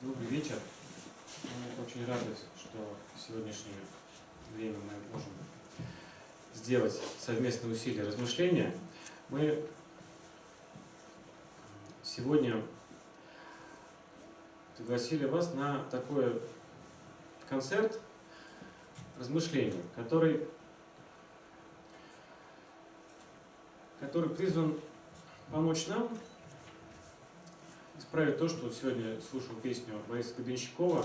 Добрый вечер. Мы очень рады, что в сегодняшнее время мы можем сделать совместные усилия размышления. Мы сегодня пригласили вас на такой концерт размышлений, который, который призван помочь нам исправить то, что сегодня слушал песню Бориса Гребенщикова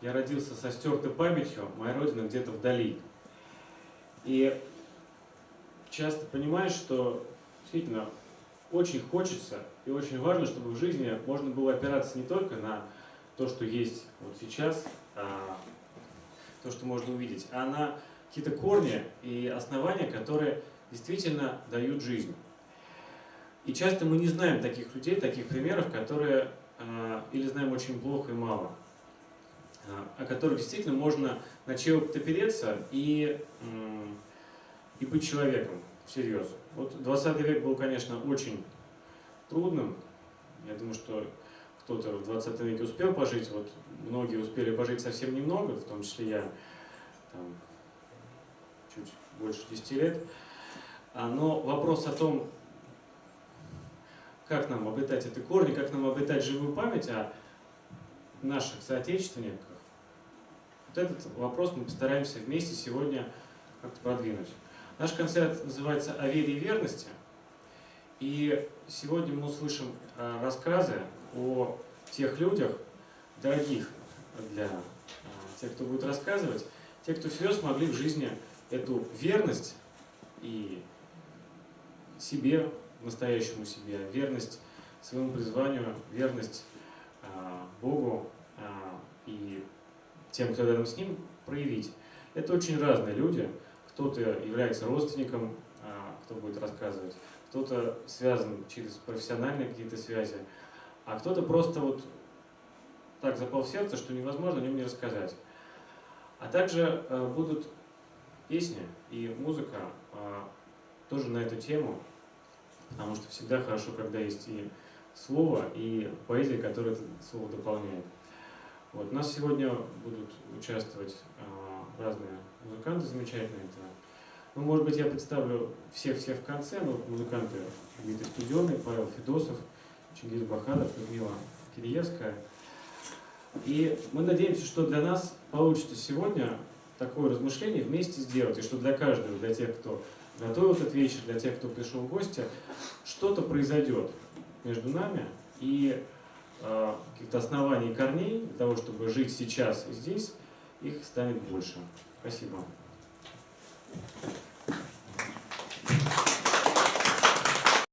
«Я родился со стертой памятью, моя родина где-то вдали». И часто понимаешь, что действительно очень хочется и очень важно, чтобы в жизни можно было опираться не только на то, что есть вот сейчас, а то, что можно увидеть, а на какие-то корни и основания, которые действительно дают жизнь. И часто мы не знаем таких людей, таких примеров, которые э, или знаем очень плохо и мало, э, о которых действительно можно на чего-то опереться и, и быть человеком всерьез. Вот 20 век был, конечно, очень трудным. Я думаю, что кто-то в 20 веке успел пожить, вот многие успели пожить совсем немного, в том числе я там, чуть больше 10 лет. А, но вопрос о том, как нам обретать эти корни, как нам обретать живую память о наших соотечественниках, вот этот вопрос мы постараемся вместе сегодня как-то продвинуть. Наш концерт называется «О вере и верности», и сегодня мы услышим э, рассказы о тех людях, дорогих для э, тех, кто будет рассказывать, те, кто всерьез смогли в жизни эту верность и себе настоящему себе, верность своему призванию, верность а, Богу а, и тем, кто рядом с Ним, проявить. Это очень разные люди. Кто-то является родственником, а, кто будет рассказывать, кто-то связан через профессиональные какие-то связи, а кто-то просто вот так запал в сердце, что невозможно о нем не рассказать. А также будут песни и музыка тоже на эту тему, потому что всегда хорошо, когда есть и слово, и поэзия, которая это слово дополняет. Вот. У нас сегодня будут участвовать э, разные музыканты замечательные. Это, ну, может быть, я представлю всех-всех в конце, но музыканты Дмитрий Студенный, Павел Федосов, Чингиз Бахадов, Людмила Кириевская. И мы надеемся, что для нас получится сегодня такое размышление вместе сделать, и что для каждого, для тех, кто готовил этот вечер, для тех, кто пришел в гости, что-то произойдет между нами, и э, каких-то оснований и корней для того, чтобы жить сейчас и здесь, их станет больше. Спасибо. Thank you.